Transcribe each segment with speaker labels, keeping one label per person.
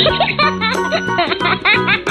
Speaker 1: Ha ha ha ha ha!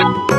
Speaker 1: Ha ha ha!